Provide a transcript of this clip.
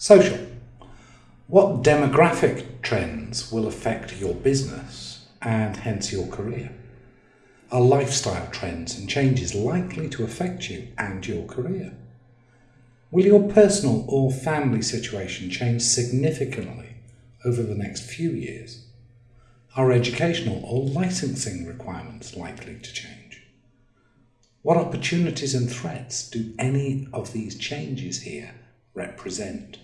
Social. What demographic trends will affect your business and hence your career? Are lifestyle trends and changes likely to affect you and your career? Will your personal or family situation change significantly over the next few years? Are educational or licensing requirements likely to change? What opportunities and threats do any of these changes here represent?